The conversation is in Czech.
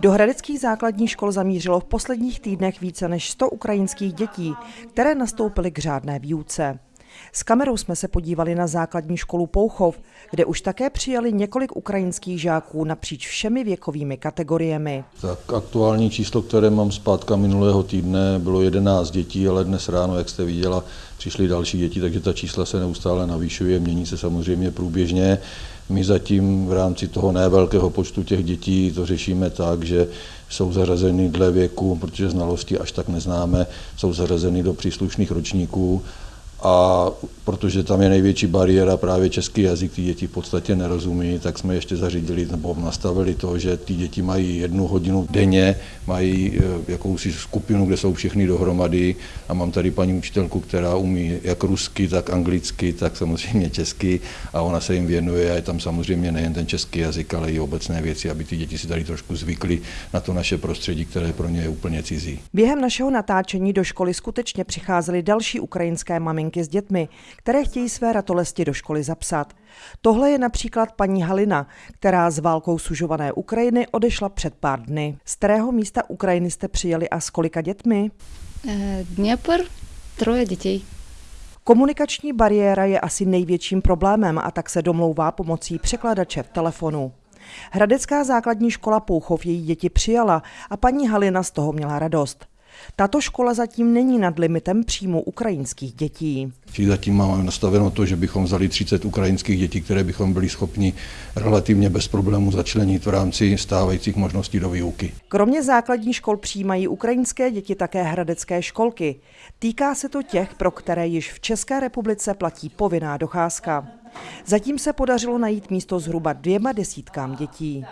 Do hradeckých základních škol zamířilo v posledních týdnech více než 100 ukrajinských dětí, které nastoupily k řádné výuce. S kamerou jsme se podívali na základní školu Pouchov, kde už také přijali několik ukrajinských žáků napříč všemi věkovými kategoriemi. Tak aktuální číslo, které mám zpátka minulého týdne, bylo 11 dětí, ale dnes ráno, jak jste viděla, přišly další děti, takže ta čísla se neustále navyšuje, mění se samozřejmě průběžně. My zatím v rámci toho nevelkého počtu těch dětí to řešíme tak, že jsou zařazeny dle věku, protože znalosti až tak neznáme, jsou zařazeny do příslušných ročníků a protože tam je největší bariéra právě český jazyk, ty děti v podstatě nerozumí, tak jsme ještě zařídili nebo nastavili to, že ty děti mají jednu hodinu denně, mají e, jakousi skupinu, kde jsou všechny dohromady. A mám tady paní učitelku, která umí jak rusky, tak anglicky, tak samozřejmě česky. A ona se jim věnuje a je tam samozřejmě nejen ten český jazyk, ale i obecné věci, aby ty děti si tady trošku zvykly na to naše prostředí, které pro ně je úplně cizí. Během našeho natáčení do školy skutečně přicházely další ukrajinské maminky s dětmi, které chtějí své ratolesti do školy zapsat. Tohle je například paní Halina, která z válkou sužované Ukrajiny odešla před pár dny. Z kterého místa Ukrajiny jste přijeli a s kolika dětmi? Eh, Dněpr, troje dětí. Komunikační bariéra je asi největším problémem a tak se domlouvá pomocí překladače v telefonu. Hradecká základní škola Pouchov její děti přijala a paní Halina z toho měla radost. Tato škola zatím není nad limitem příjmu ukrajinských dětí. Zatím máme nastaveno to, že bychom vzali 30 ukrajinských dětí, které bychom byli schopni relativně bez problémů začlenit v rámci stávajících možností do výuky. Kromě základních škol přijímají ukrajinské děti také hradecké školky. Týká se to těch, pro které již v České republice platí povinná docházka. Zatím se podařilo najít místo zhruba dvěma desítkám dětí.